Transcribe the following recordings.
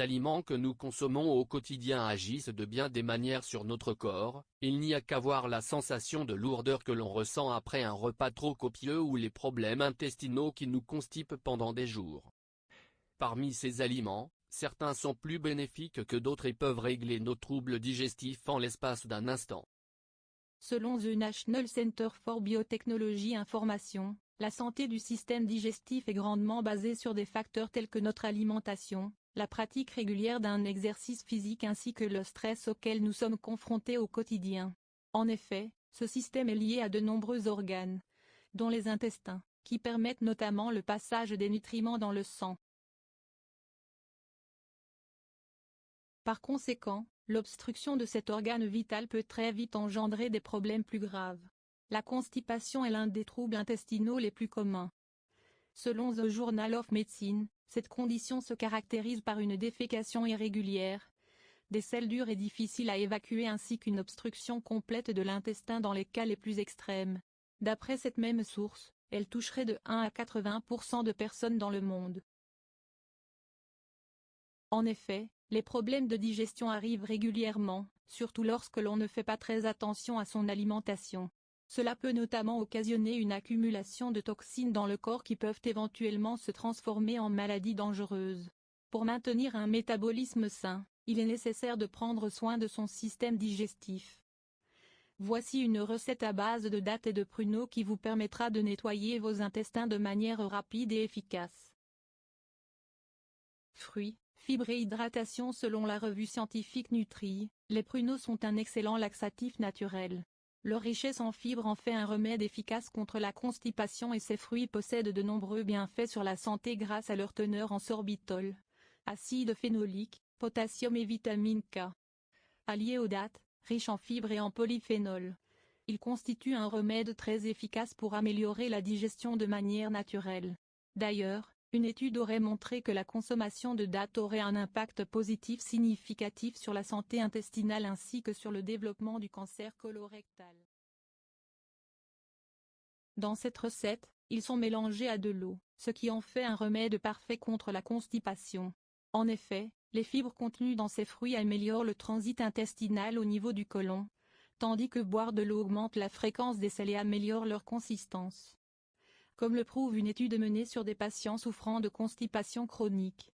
aliments que nous consommons au quotidien agissent de bien des manières sur notre corps, il n'y a qu'à voir la sensation de lourdeur que l'on ressent après un repas trop copieux ou les problèmes intestinaux qui nous constipent pendant des jours. Parmi ces aliments, certains sont plus bénéfiques que d'autres et peuvent régler nos troubles digestifs en l'espace d'un instant. Selon The National Center for Biotechnology Information, la santé du système digestif est grandement basée sur des facteurs tels que notre alimentation, la pratique régulière d'un exercice physique ainsi que le stress auquel nous sommes confrontés au quotidien. En effet, ce système est lié à de nombreux organes, dont les intestins, qui permettent notamment le passage des nutriments dans le sang. Par conséquent, l'obstruction de cet organe vital peut très vite engendrer des problèmes plus graves. La constipation est l'un des troubles intestinaux les plus communs. Selon The Journal of Medicine, cette condition se caractérise par une défécation irrégulière, des selles dures et difficiles à évacuer ainsi qu'une obstruction complète de l'intestin dans les cas les plus extrêmes. D'après cette même source, elle toucherait de 1 à 80% de personnes dans le monde. En effet, les problèmes de digestion arrivent régulièrement, surtout lorsque l'on ne fait pas très attention à son alimentation. Cela peut notamment occasionner une accumulation de toxines dans le corps qui peuvent éventuellement se transformer en maladies dangereuses. Pour maintenir un métabolisme sain, il est nécessaire de prendre soin de son système digestif. Voici une recette à base de dattes et de pruneaux qui vous permettra de nettoyer vos intestins de manière rapide et efficace. Fruits, fibres et hydratation Selon la revue scientifique Nutri, les pruneaux sont un excellent laxatif naturel. Leur richesse en fibres en fait un remède efficace contre la constipation et ces fruits possèdent de nombreux bienfaits sur la santé grâce à leur teneur en sorbitol, acide phénolique, potassium et vitamine K. Alliés aux dates, riches en fibres et en polyphénol. Ils constituent un remède très efficace pour améliorer la digestion de manière naturelle. D'ailleurs, une étude aurait montré que la consommation de dattes aurait un impact positif significatif sur la santé intestinale ainsi que sur le développement du cancer colorectal. Dans cette recette, ils sont mélangés à de l'eau, ce qui en fait un remède parfait contre la constipation. En effet, les fibres contenues dans ces fruits améliorent le transit intestinal au niveau du côlon, tandis que boire de l'eau augmente la fréquence des sels et améliore leur consistance comme le prouve une étude menée sur des patients souffrant de constipation chronique.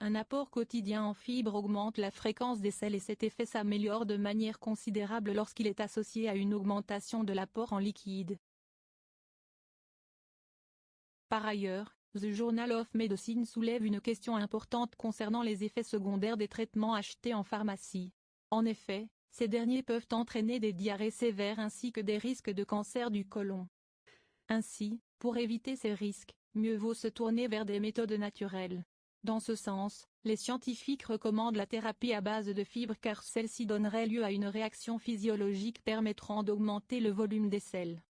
Un apport quotidien en fibres augmente la fréquence des selles et cet effet s'améliore de manière considérable lorsqu'il est associé à une augmentation de l'apport en liquide. Par ailleurs, The Journal of Medicine soulève une question importante concernant les effets secondaires des traitements achetés en pharmacie. En effet, ces derniers peuvent entraîner des diarrhées sévères ainsi que des risques de cancer du côlon. Ainsi, pour éviter ces risques, mieux vaut se tourner vers des méthodes naturelles. Dans ce sens, les scientifiques recommandent la thérapie à base de fibres car celle-ci donnerait lieu à une réaction physiologique permettant d'augmenter le volume des selles.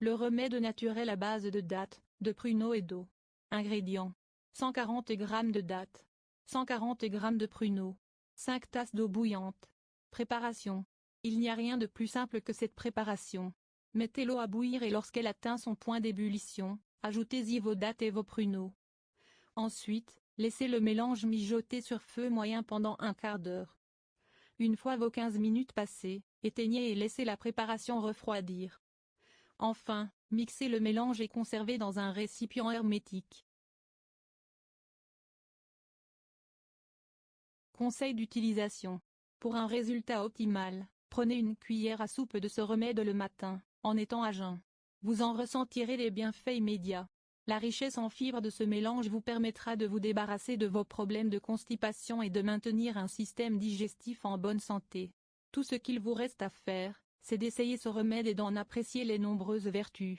Le remède naturel à base de dattes, de pruneaux et d'eau. Ingrédients. 140 g de dattes. 140 g de pruneaux. 5 tasses d'eau bouillante. Préparation. Il n'y a rien de plus simple que cette préparation. Mettez l'eau à bouillir et lorsqu'elle atteint son point d'ébullition, ajoutez-y vos dattes et vos pruneaux. Ensuite, laissez le mélange mijoter sur feu moyen pendant un quart d'heure. Une fois vos 15 minutes passées, éteignez et laissez la préparation refroidir. Enfin, mixez le mélange et conservez dans un récipient hermétique. Conseil d'utilisation. Pour un résultat optimal, prenez une cuillère à soupe de ce remède le matin, en étant à jeun. Vous en ressentirez les bienfaits immédiats. La richesse en fibres de ce mélange vous permettra de vous débarrasser de vos problèmes de constipation et de maintenir un système digestif en bonne santé. Tout ce qu'il vous reste à faire, c'est d'essayer ce remède et d'en apprécier les nombreuses vertus.